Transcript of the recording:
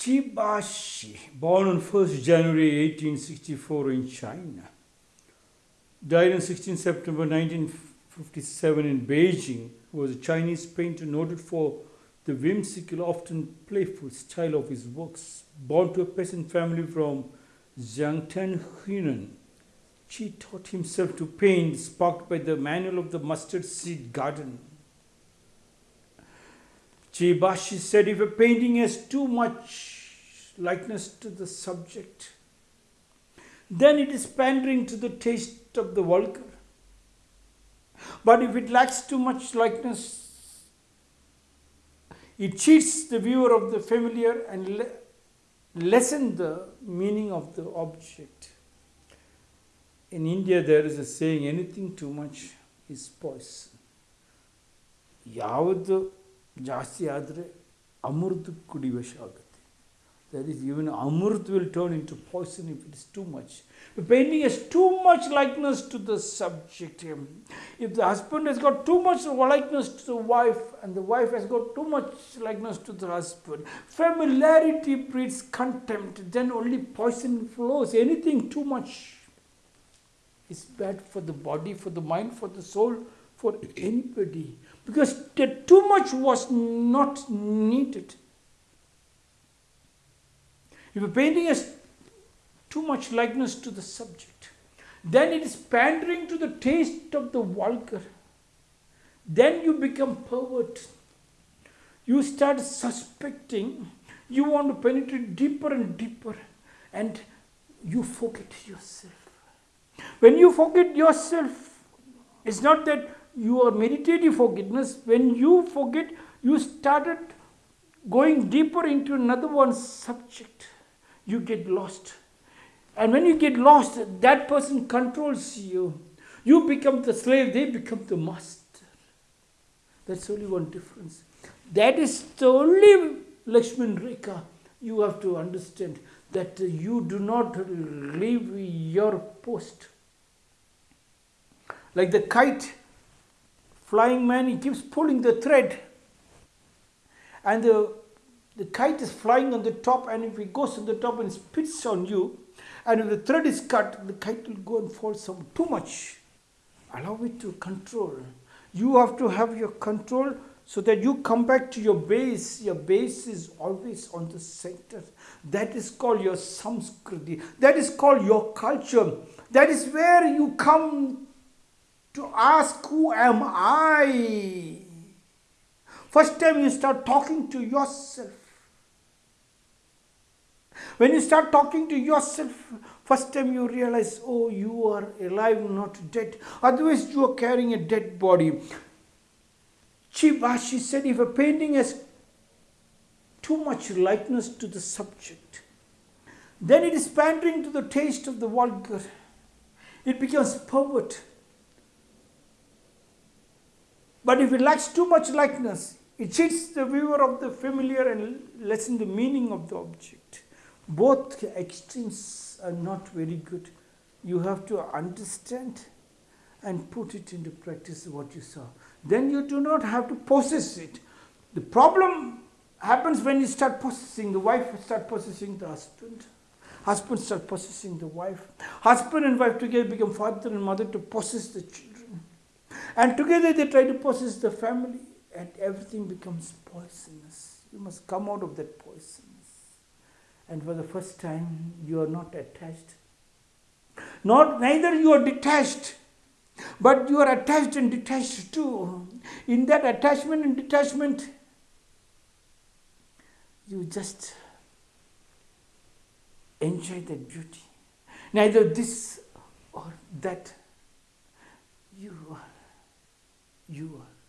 Qi Baishi, born on 1st January 1864 in China, died on 16 September 1957 in Beijing, was a Chinese painter noted for the whimsical, often playful style of his works. Born to a peasant family from Xiangtan, Hunan, Qi taught himself to paint, sparked by the manual of the mustard seed garden. Qi Baishi said if a painting has too much likeness to the subject, then it is pandering to the taste of the vulgar. But if it lacks too much likeness, it cheats the viewer of the familiar and le lessen the meaning of the object. In India, there is a saying anything too much is poison. ಯಾವುದು ಜಾಸ್ತಿ ಆದರೆ ಅಮೃತ ಕುಡಿವಶ ಆಗುತ್ತೆ that is even amrit will turn into poison if it is too much the painting has too much likeness to the subject if the husband has got too much likeness to the wife and the wife has got too much likeness to the husband familiarity breeds contempt then only poison flows anything too much is bad for the body for the mind for the soul for anybody because too much was not needed if a painting has too much likeness to the subject, then it is pandering to the taste of the vulgar. Then you become pervert. You start suspecting. You want to penetrate deeper and deeper, and you forget yourself. When you forget yourself, it's not that you are meditative forgiveness. When you forget, you started going deeper into another one's subject you get lost. And when you get lost, that person controls you. You become the slave, they become the master. That's only one difference. That is the only Lakshman Rekha you have to understand that you do not leave your post. Like the kite, flying man, he keeps pulling the thread, and the the kite is flying on the top and if it goes on the top and spits on you and if the thread is cut the kite will go and fall some too much. Allow it to control. You have to have your control so that you come back to your base. Your base is always on the center. That is called your samskriti that is called your culture. That is where you come to ask who am i first time you start talking to yourself when you start talking to yourself, first time you realize, oh, you are alive, not dead. Otherwise, you are carrying a dead body. Qi Baishi said, if a painting has too much likeness to the subject, then it is pandering to the taste of the vulgar. It becomes pervert. But if it lacks too much likeness, it cheats the viewer of the familiar and lessens the meaning of the object both extremes are not very good. You have to understand and put it into practice what you saw. Then you do not have to possess it. The problem happens when you start possessing. The wife start possessing the husband. Husband start possessing the wife. Husband and wife together become father and mother to possess the. And together they try to possess the family and everything becomes poisonous. You must come out of that poison and for the first time you are not attached. Not neither you are detached, but you are attached and detached too. In that attachment and detachment, you just enjoy that beauty. Neither this or that. You are. You are.